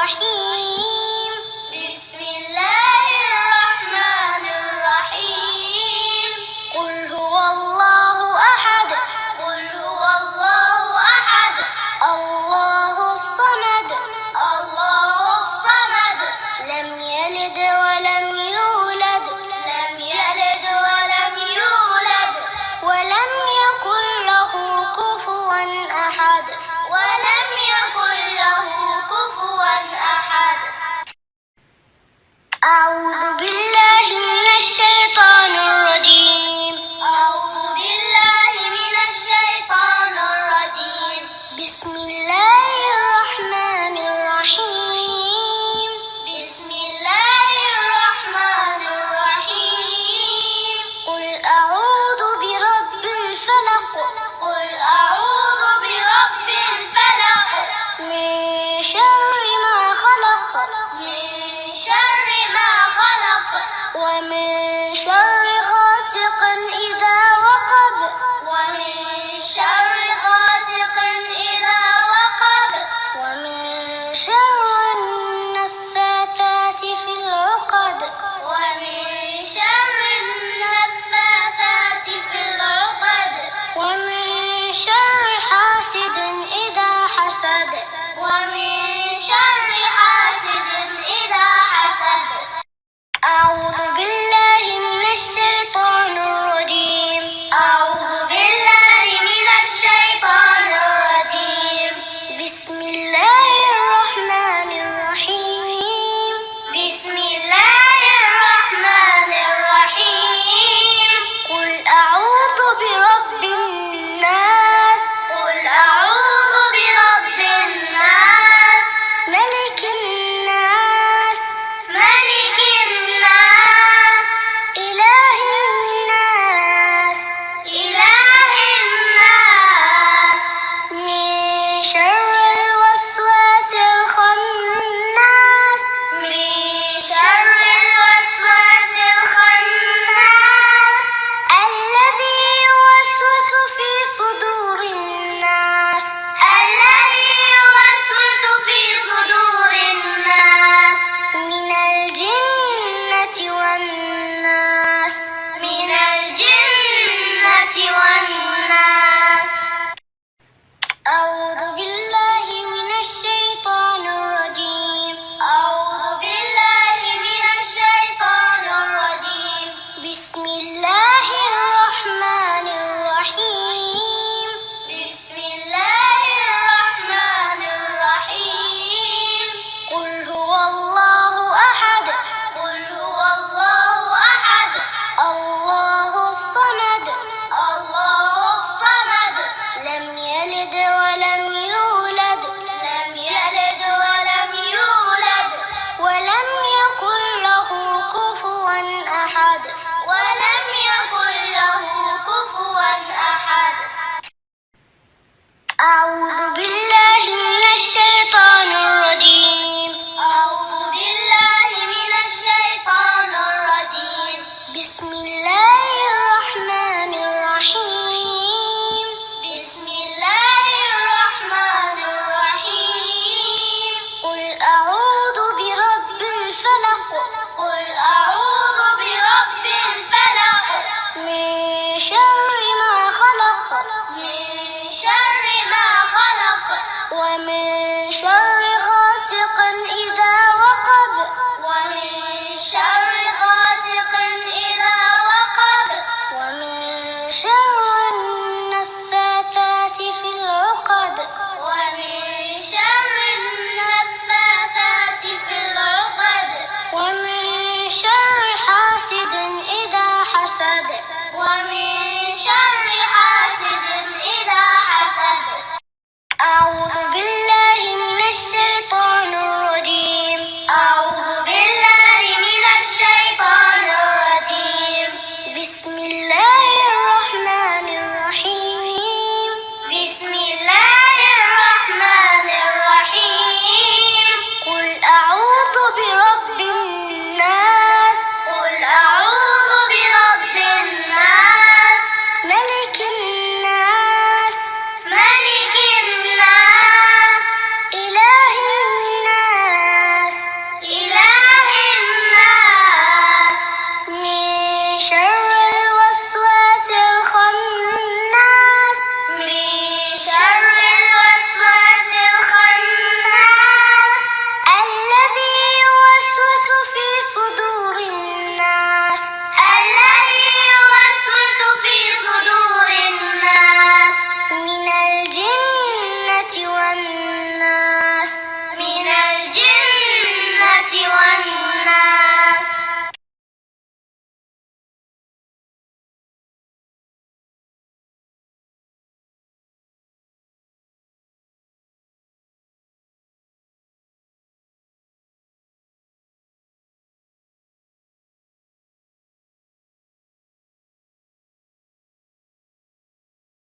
Пошли. share.